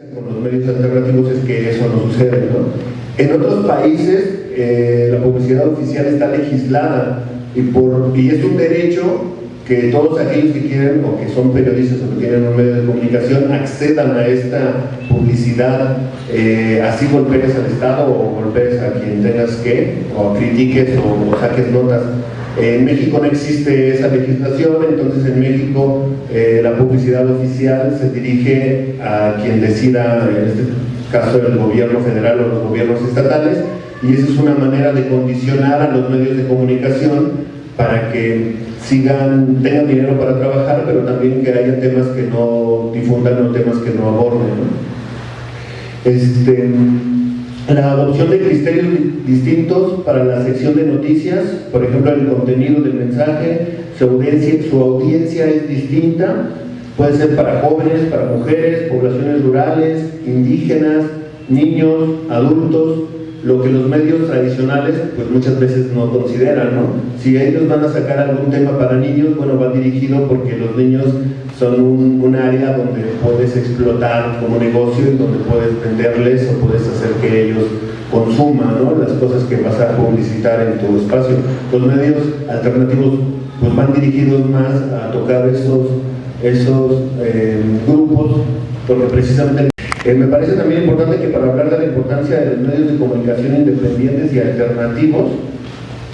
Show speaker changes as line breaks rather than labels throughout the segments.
con los medios alternativos es que eso no sucede. ¿no? En otros países eh, la publicidad oficial está legislada y, por, y es un derecho que todos aquellos que quieren o que son periodistas o que tienen un medio de comunicación accedan a esta publicidad, eh, así golpees al Estado o golpees a quien tengas que, o critiques o, saques notas. En México no existe esa legislación, entonces en México eh, la publicidad oficial se dirige a quien decida, en este caso el gobierno federal o los gobiernos estatales, y esa es una manera de condicionar a los medios de comunicación para que sigan, tengan dinero para trabajar, pero también que haya temas que no difundan o temas que no aborden. Este, la adopción de criterios distintos para la sección de noticias, por ejemplo el contenido del mensaje, su audiencia, su audiencia es distinta, puede ser para jóvenes, para mujeres, poblaciones rurales, indígenas, niños, adultos, lo que los medios tradicionales pues muchas veces no consideran, ¿no? Si ellos van a sacar algún tema para niños, bueno, va dirigido porque los niños son un, área donde puedes explotar como negocio y donde puedes venderles o puedes hacer que ellos consuman ¿no? las cosas que vas a publicitar en tu espacio. Los medios alternativos pues van dirigidos más a tocar esos, esos eh, grupos porque precisamente eh, me parece también importante que para hablar de la importancia de los medios de comunicación independientes y alternativos,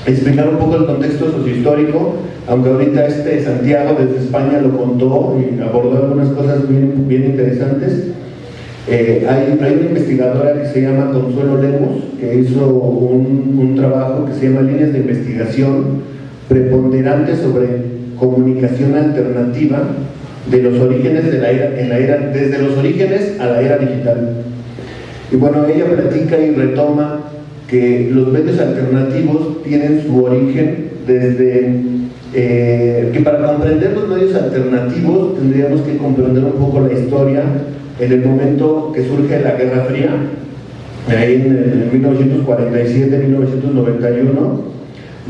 explicar un poco el contexto sociohistórico, aunque ahorita este Santiago desde España lo contó y abordó algunas cosas bien, interesantes. Eh, hay, una investigadora que se llama Consuelo Lemos, que hizo un, un trabajo que se llama Líneas de Investigación preponderantes sobre comunicación alternativa de los orígenes de la era, en la era, desde los orígenes a la era digital. Y bueno, ella platica y retoma que los medios alternativos tienen su origen desde eh, que para comprender los medios alternativos tendríamos que comprender un poco la historia en el momento que surge la Guerra Fría, ahí en, en 1947-1991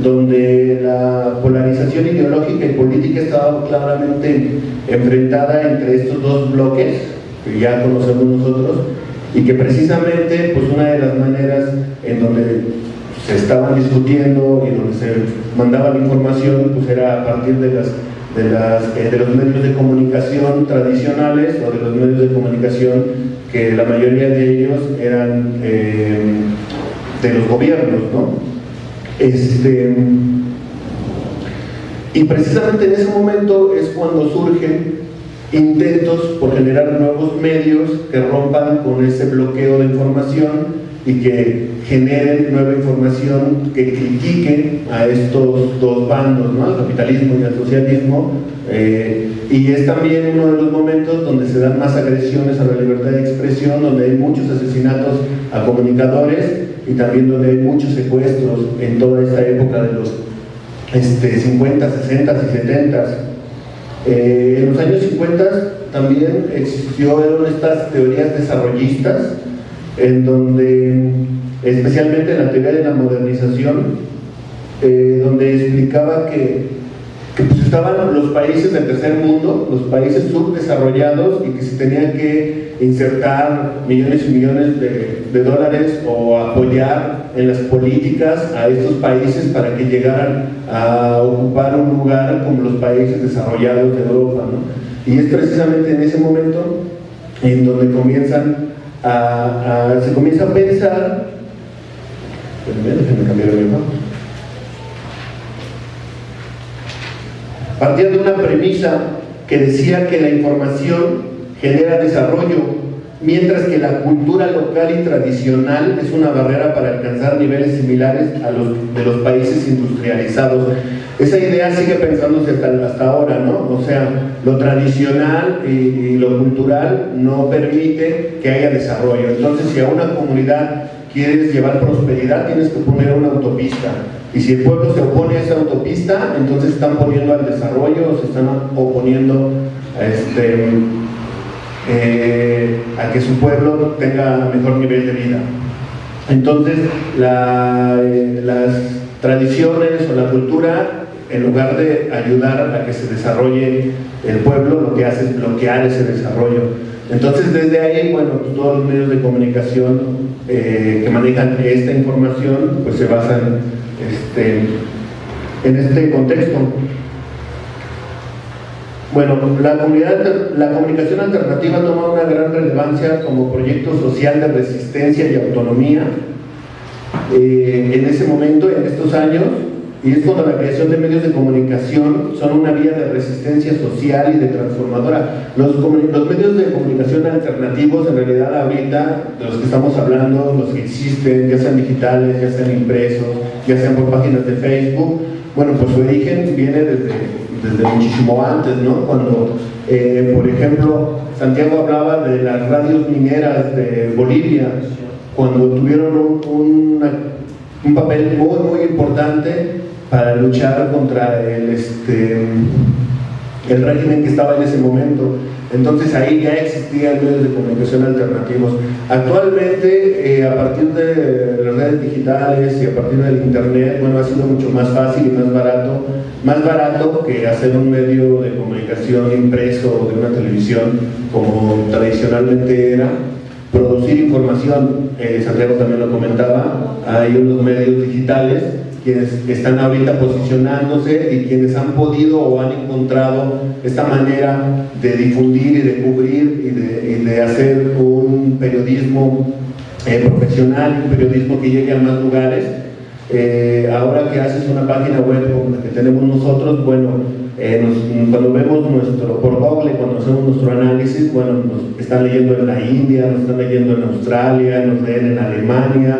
donde la polarización ideológica y política estaba claramente enfrentada entre estos dos bloques que ya conocemos nosotros y que precisamente pues una de las maneras en donde se estaban discutiendo y donde se mandaba la información pues era a partir de las de, las, eh, de los medios de comunicación tradicionales o de los medios de comunicación que la mayoría de ellos eran eh, de los gobiernos, ¿no? Este, y precisamente en ese momento es cuando surgen intentos por generar nuevos medios que rompan con ese bloqueo de información y que generen nueva información que critique a estos dos bandos, ¿no? al capitalismo y al socialismo, eh, y es también uno de los momentos donde se dan más agresiones a la libertad de expresión, donde hay muchos asesinatos a comunicadores y también donde hay muchos secuestros en toda esta época de los este, 50, 60 y 70. Eh, en los años 50 también existieron estas teorías desarrollistas en donde, especialmente en la teoría de la modernización, eh, donde explicaba que estaban los países del tercer mundo, los países subdesarrollados y que se tenían que insertar millones y millones de, dólares o apoyar en las políticas a estos países para que llegaran a ocupar un lugar como los países desarrollados de Europa. Y es precisamente en ese momento en donde comienzan a, se comienza a pensar, déjenme cambiar el partía de una premisa que decía que la información genera desarrollo, mientras que la cultura local y tradicional es una barrera para alcanzar niveles similares a los de los países industrializados. Esa idea sigue pensándose hasta, hasta ahora, ¿no? O sea, lo tradicional y, y lo cultural no permite que haya desarrollo. Entonces, si a una comunidad quieres llevar prosperidad, tienes que poner una autopista. Y si el pueblo se opone a esa autopista, entonces están poniendo al desarrollo, o se están oponiendo a, este, eh, a que su pueblo tenga mejor nivel de vida. Entonces, eh, las tradiciones o la cultura, en lugar de ayudar a que se desarrolle el pueblo, lo que hace es bloquear ese desarrollo. Entonces, desde ahí, bueno, todos los medios de comunicación eh, que manejan esta información, pues se basan este, en este contexto. Bueno, la, comunidad, la comunicación alternativa toma una gran relevancia como proyecto social de resistencia y autonomía. Eh, en ese momento, en estos años, y es cuando la creación de medios de comunicación son una vía de resistencia social y de transformadora. Los, medios de comunicación alternativos, en realidad ahorita, de los que estamos hablando, los que existen, ya sean digitales, ya sean impresos, ya sean por páginas de Facebook, bueno, pues su origen viene desde, desde muchísimo antes, ¿no? Cuando, eh, por ejemplo, Santiago hablaba de las radios mineras de Bolivia, cuando tuvieron un, un papel muy, muy importante para luchar contra el, este, el régimen que estaba en ese momento. Entonces ahí ya existían medios de comunicación alternativos. Actualmente, eh, a partir de las redes digitales y a partir del internet, bueno, ha sido mucho más fácil y más barato, más barato que hacer un medio de comunicación impreso o de una televisión como tradicionalmente era. Producir información, eh, Santiago también lo comentaba, hay unos medios digitales quienes están ahorita posicionándose y quienes han podido o han encontrado esta manera de difundir y de cubrir y de, hacer un periodismo eh, profesional, un periodismo que llegue a más lugares. Eh, ahora que haces una página web como la que tenemos nosotros, bueno, eh, cuando vemos nuestro, por Google, cuando hacemos nuestro análisis, bueno, nos están leyendo en la India, nos están leyendo en Australia, nos leen en Alemania,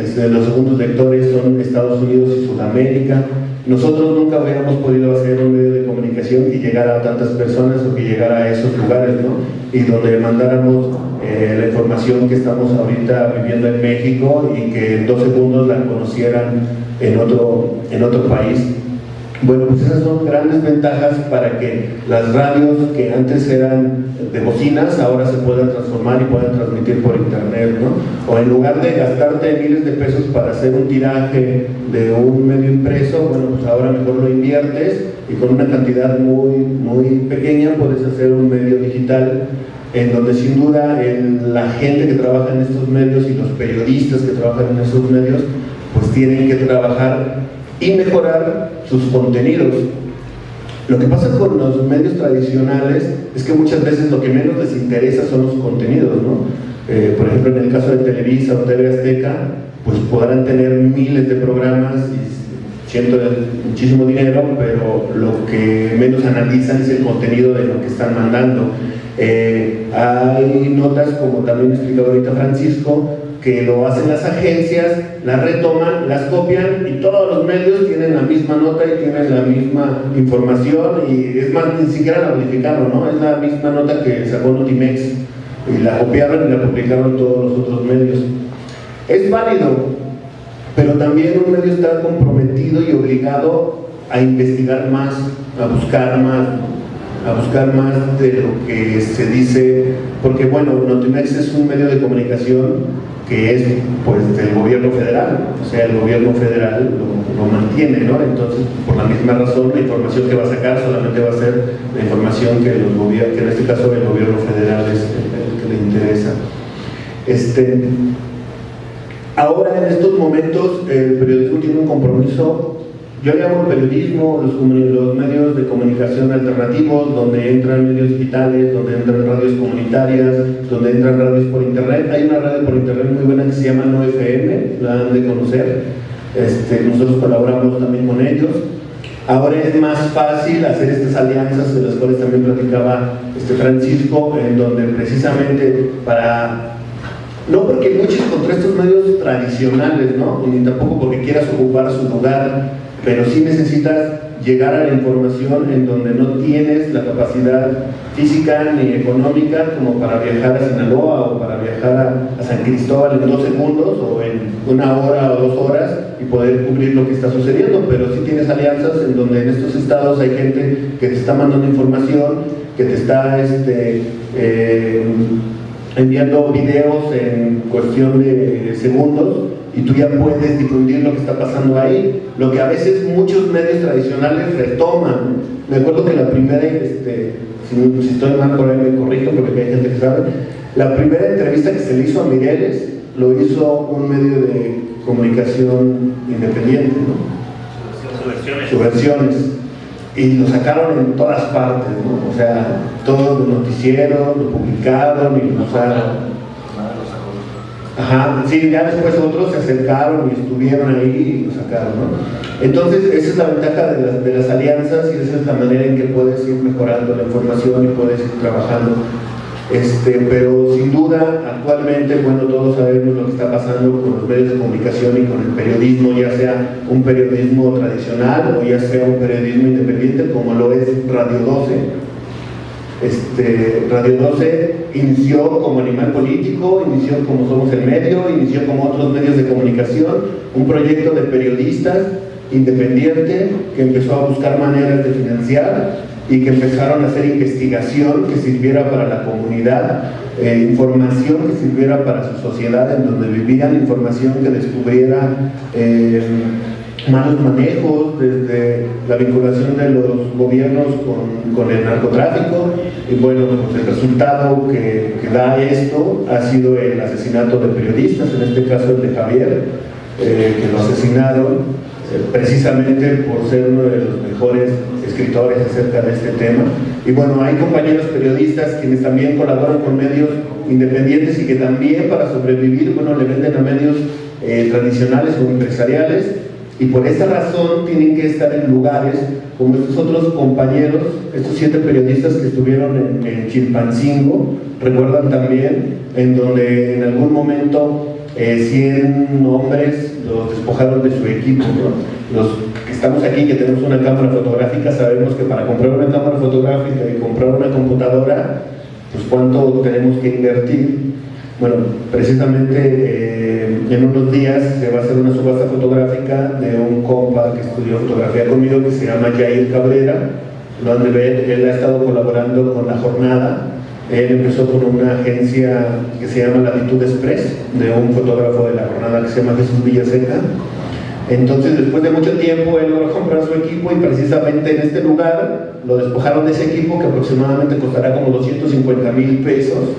este, los segundos lectores son Estados Unidos y Sudamérica. Nosotros nunca habíamos podido hacer un medio de comunicación que llegara a tantas personas o que llegara a esos lugares, ¿no? Y donde mandáramos eh, la información que estamos ahorita viviendo en México y que en dos segundos la conocieran en otro, en otro país. Bueno, pues esas son grandes ventajas para que las radios que antes eran de bocinas ahora se puedan transformar y puedan transmitir por internet, ¿no? O en lugar de gastarte miles de pesos para hacer un tiraje de un medio impreso, bueno, pues ahora mejor lo inviertes y con una cantidad muy, muy pequeña puedes hacer un medio digital en donde sin duda la gente que trabaja en estos medios y los periodistas que trabajan en esos medios pues tienen que trabajar y mejorar sus contenidos. Lo que pasa con los medios tradicionales es que muchas veces lo que menos les interesa son los contenidos, ¿no? Eh, por ejemplo, en el caso de Televisa o TV Azteca, pues podrán tener miles de programas y cientos de muchísimo dinero, pero lo que menos analizan es el contenido de lo que están mandando. Eh, hay notas, como también explicó ahorita Francisco, que lo hacen las agencias, las retoman, las copian y todos los medios tienen la misma nota y tienen la misma información y es más, ni siquiera la modificaron, ¿no? Es la misma nota que sacó Notimex y la copiaron y la publicaron todos los otros medios. Es válido, pero también un medio está comprometido y obligado a investigar más, a buscar más, a buscar más de lo que se dice, porque bueno, Notimex es un medio de comunicación que es pues del gobierno federal, o sea, el gobierno federal lo, mantiene, ¿no? Entonces, por la misma razón, la información que va a sacar solamente va a ser la información que, los que en este caso el gobierno federal es el, que le interesa. Este, ahora, en estos momentos, el periodismo tiene un compromiso yo llamo periodismo, los, medios de comunicación alternativos, donde entran medios digitales, donde entran radios comunitarias, donde entran radios por internet. Hay una radio por internet muy buena que se llama No FM, la han de conocer. Este, nosotros colaboramos también con ellos. Ahora es más fácil hacer estas alianzas de las cuales también platicaba este Francisco, en donde precisamente para no porque luches contra estos medios tradicionales, ¿no? ni tampoco porque quieras ocupar su lugar pero sí necesitas llegar a la información en donde no tienes la capacidad física ni económica como para viajar a Sinaloa o para viajar a, San Cristóbal en dos segundos o en una hora o dos horas y poder cubrir lo que está sucediendo, pero sí tienes alianzas en donde en estos estados hay gente que te está mandando información, que te está este, eh, enviando videos en cuestión de segundos y tú ya puedes difundir lo que está pasando ahí, lo que a veces muchos medios tradicionales retoman. Me acuerdo que la primera, este, si, estoy mal por ahí me corrijo porque hay gente que sabe, la primera entrevista que se le hizo a Migueles lo hizo un medio de comunicación independiente, ¿no? Subversiones. Y lo sacaron en todas partes, ¿no? O sea, todos los noticieros lo publicaron y lo usaron Ajá, sí, ya después otros se acercaron y estuvieron ahí y lo sacaron, ¿no? Entonces, esa es la ventaja de las, de las alianzas y esa es la manera en que puedes ir mejorando la información y puedes ir trabajando. Este, pero sin duda, actualmente, bueno, todos sabemos lo que está pasando con los medios de comunicación y con el periodismo, ya sea un periodismo tradicional o ya sea un periodismo independiente, como lo es Radio 12 este, Radio 12 inició como animal político, inició como Somos el Medio, inició como otros medios de comunicación, un proyecto de periodistas independiente que empezó a buscar maneras de financiar y que empezaron a hacer investigación que sirviera para la comunidad, eh, información que sirviera para su sociedad en donde vivían, información que descubriera eh, malos manejos, desde la vinculación de los gobiernos con, el narcotráfico y bueno, pues el resultado que, da esto ha sido el asesinato de periodistas, en este caso el de Javier, eh, que lo asesinaron eh, precisamente por ser uno de los mejores escritores acerca de este tema. Y bueno, hay compañeros periodistas quienes también colaboran con medios independientes y que también para sobrevivir, bueno, le venden a medios eh, tradicionales o empresariales y por esa razón tienen que estar en lugares como estos otros compañeros, estos siete periodistas que estuvieron en, Chilpancingo, recuerdan también, en donde en algún momento 100 eh, hombres los despojaron de su equipo. Los que estamos aquí, que tenemos una cámara fotográfica, sabemos que para comprar una cámara fotográfica y comprar una computadora, pues cuánto tenemos que invertir. Bueno, precisamente eh, en unos días se va a hacer una subasta fotográfica de un compa que estudió fotografía conmigo que se llama Jair Cabrera. Lo han de ver, él ha estado colaborando con La Jornada. Él empezó con una agencia que se llama Latitud Express, de un fotógrafo de La Jornada que se llama Jesús Villaseca. Entonces, después de mucho tiempo, él logró comprar su equipo y precisamente en este lugar lo despojaron de ese equipo que aproximadamente costará como 250 mil pesos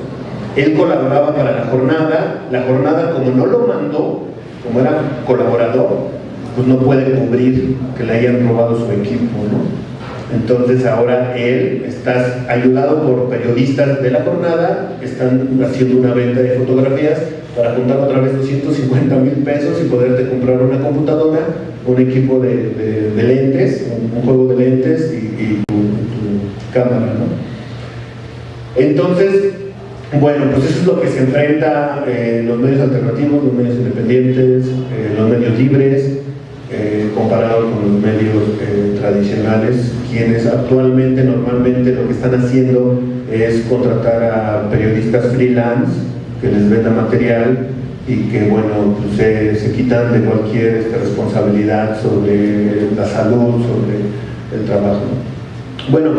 él colaboraba para la jornada, la jornada como no lo mandó, como era colaborador, pues no puede cubrir que le hayan robado su equipo, ¿no? Entonces ahora él está ayudado por periodistas de la jornada, están haciendo una venta de fotografías para juntar otra vez 250 mil pesos y poderte comprar una computadora, un equipo de, lentes, un, juego de lentes y, tu, tu cámara, ¿no? Entonces, bueno, pues eso es lo que se enfrenta eh, los medios alternativos, los medios independientes, eh, los medios libres, eh, comparado con los medios tradicionales, quienes actualmente, normalmente lo que están haciendo es contratar a periodistas freelance que les venda material y que, bueno, pues se, quitan de cualquier este, responsabilidad sobre la salud, sobre el trabajo. Bueno,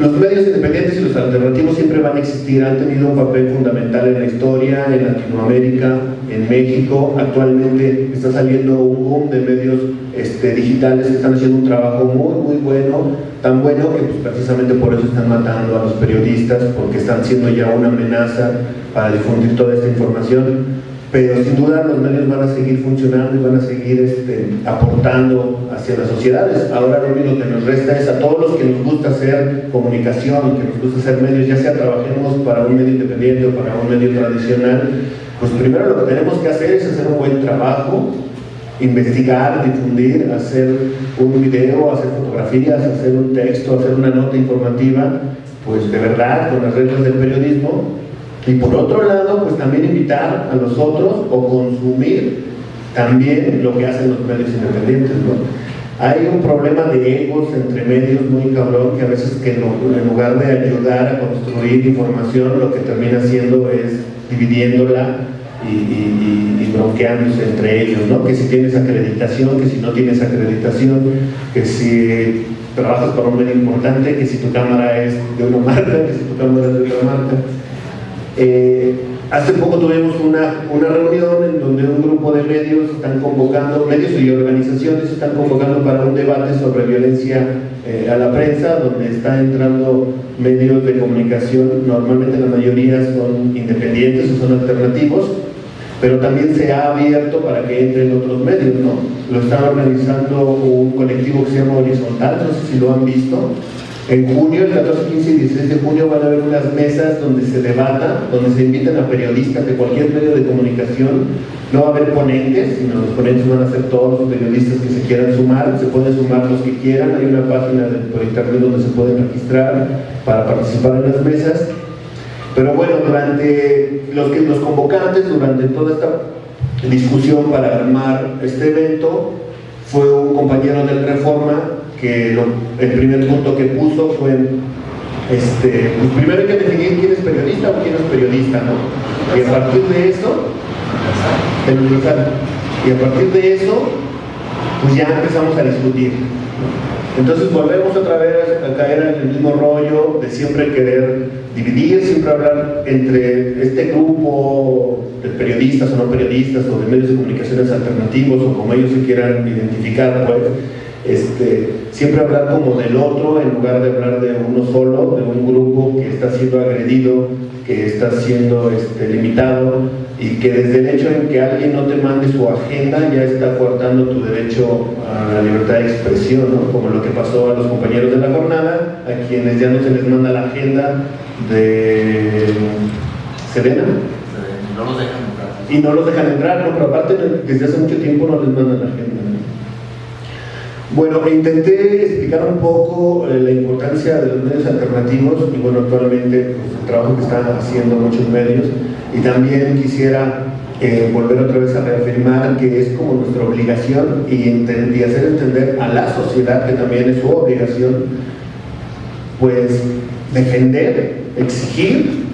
los medios independientes y los alternativos siempre van a existir, han tenido un papel fundamental en la historia, en Latinoamérica, en México. Actualmente está saliendo un boom de medios este, digitales que están haciendo un trabajo muy, muy bueno, tan bueno que pues, precisamente por eso están matando a los periodistas, porque están siendo ya una amenaza para difundir toda esta información pero sin duda los medios van a seguir funcionando y van a seguir este, aportando hacia las sociedades. Ahora lo único que nos resta es a todos los que nos gusta hacer comunicación, que nos gusta hacer medios, ya sea trabajemos para un medio independiente o para un medio tradicional, pues primero lo que tenemos que hacer es hacer un buen trabajo, investigar, difundir, hacer un video, hacer fotografías, hacer un texto, hacer una nota informativa, pues de verdad, con las reglas del periodismo, y por otro lado, pues también invitar a los otros o consumir también lo que hacen los medios independientes. ¿no? Hay un problema de egos entre medios muy cabrón que a veces que en lugar de ayudar a construir información, lo que termina haciendo es dividiéndola y, y, bronqueándose entre ellos, ¿no? Que si tienes acreditación, que si no tienes acreditación, que si trabajas para un medio importante, que si tu cámara es de una marca, que si tu cámara es de otra marca. Eh, hace poco tuvimos una, una, reunión en donde un grupo de medios están convocando, medios y organizaciones están convocando para un debate sobre violencia eh, a la prensa, donde están entrando medios de comunicación, normalmente la mayoría son independientes o son alternativos, pero también se ha abierto para que entren otros medios, ¿no? Lo está organizando un colectivo que se llama Horizontal, no sé si lo han visto, en junio, el 14, 15 y 16 de junio van a haber unas mesas donde se debata, donde se invitan a periodistas de cualquier medio de comunicación. No va a haber ponentes, sino los ponentes van a ser todos los periodistas que se quieran sumar. Se pueden sumar los que quieran. Hay una página de, por internet donde se pueden registrar para participar en las mesas. Pero bueno, durante los, que, los convocantes, durante toda esta discusión para armar este evento, fue un compañero del Reforma que el primer punto que puso fue, este, pues primero hay que definir quién es periodista o quién es periodista, ¿no? Y a partir de eso, y a partir de eso, pues ya empezamos a discutir. Entonces volvemos otra vez a caer en el mismo rollo de siempre querer dividir, siempre hablar entre este grupo de periodistas o no periodistas o de medios de comunicaciones alternativos o como ellos se quieran identificar, pues, este, siempre hablar como del otro en lugar de hablar de uno solo, de un grupo que está siendo agredido, que está siendo este, limitado y que desde el hecho en que alguien no te mande su agenda ya está cortando tu derecho a la libertad de expresión, como lo que pasó a los compañeros de la jornada, a quienes ya no se les manda la agenda de Serena.
Y no los dejan entrar.
Y no los dejan entrar, no, pero aparte desde hace mucho tiempo no les mandan la agenda. Bueno, intenté explicar un poco eh, la importancia de los medios alternativos y bueno, actualmente pues, el trabajo que están haciendo muchos medios. Y también quisiera eh, volver otra vez a reafirmar que es como nuestra obligación y, y hacer entender a la sociedad que también es su obligación pues defender, exigir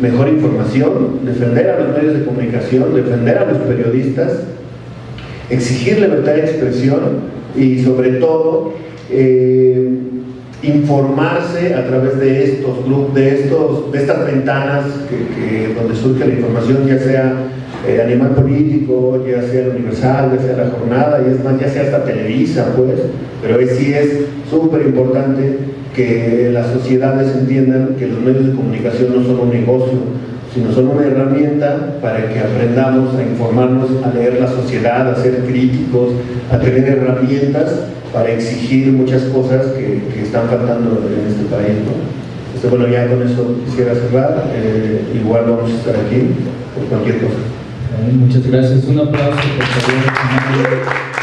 mejor información, defender a los medios de comunicación, defender a los periodistas, exigir libertad de expresión y sobre todo eh, informarse a través de estos grupos, de, estos, de estas ventanas que, donde surge la información, ya sea eh, animal político, ya sea universal, ya sea la jornada, y es más, ya sea hasta Televisa, pues, pero sí es súper importante que las sociedades entiendan que los medios de comunicación no son un negocio, sino son una herramienta para que aprendamos a informarnos, a leer la sociedad, a ser críticos, a tener herramientas para exigir muchas cosas que, están faltando en este país. Este, bueno, ya con eso quisiera cerrar. Eh, igual vamos a estar aquí por cualquier cosa.
Muchas gracias. Un aplauso, por favor.